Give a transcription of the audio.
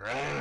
Rawr.